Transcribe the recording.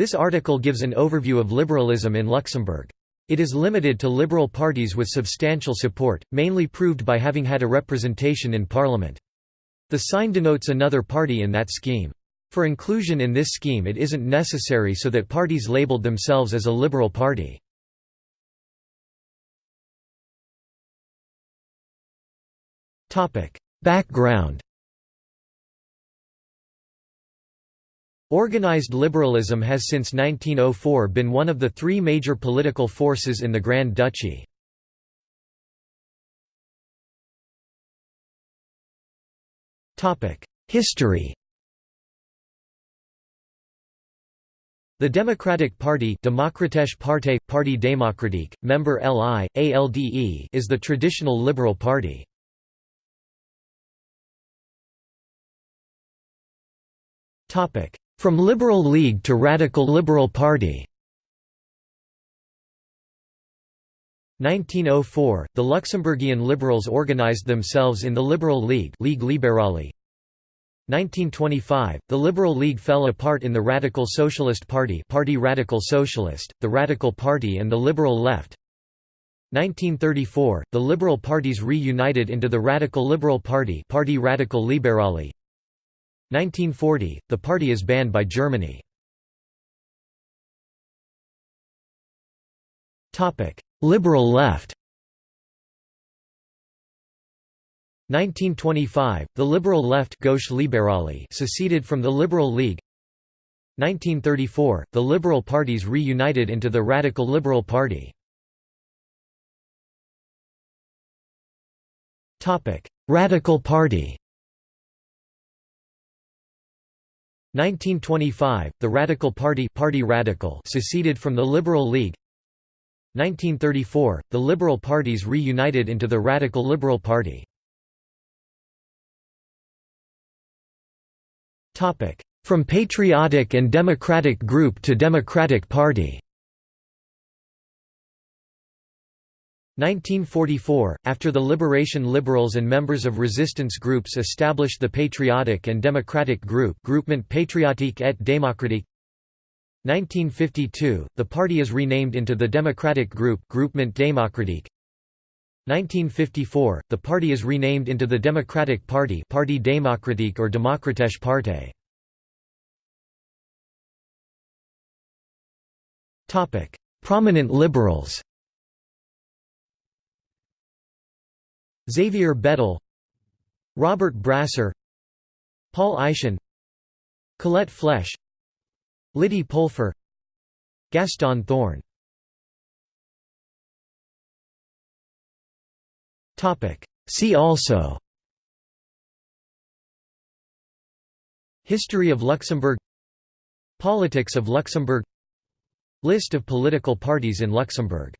This article gives an overview of liberalism in Luxembourg. It is limited to liberal parties with substantial support, mainly proved by having had a representation in parliament. The sign denotes another party in that scheme. For inclusion in this scheme it isn't necessary so that parties labeled themselves as a liberal party. Background Organized liberalism has since 1904 been one of the three major political forces in the Grand Duchy. History The Democratic Party Demokratische Partei, Parti Démocratique, member LI, ALDE is the traditional liberal party. From Liberal League to Radical Liberal Party 1904, the Luxembourgian liberals organized themselves in the Liberal League Ligue Libérale. 1925, the Liberal League fell apart in the Radical Socialist Party Party Radical Socialist, the Radical Party and the Liberal Left. 1934, the Liberal parties reunited into the Radical Liberal Party Party Radical Liberale. 1940, the party is banned by Germany. Liberal left 1925, the Liberal Left Gauche Libérale seceded from the Liberal League 1934, the Liberal parties reunited into the Radical Liberal Party. Radical Party 1925, the Radical Party, Party Radical seceded from the Liberal League. 1934, the Liberal parties reunited into the Radical Liberal Party. From Patriotic and Democratic Group to Democratic Party 1944, after the Liberation Liberals and members of resistance groups established the Patriotic and Democratic Group Groupement Patriotique et Démocratique. 1952, the party is renamed into the Democratic Group Groupement Démocratique. 1954, the party is renamed into the Democratic Party Parti Démocratique or Démocratische Partei Prominent liberals Xavier Bettel Robert Brasseur Paul Eyschen Colette Flesch Lydie Polfer Gaston Thorn See also. History of Luxembourg. Politics of Luxembourg. List of political parties in Luxembourg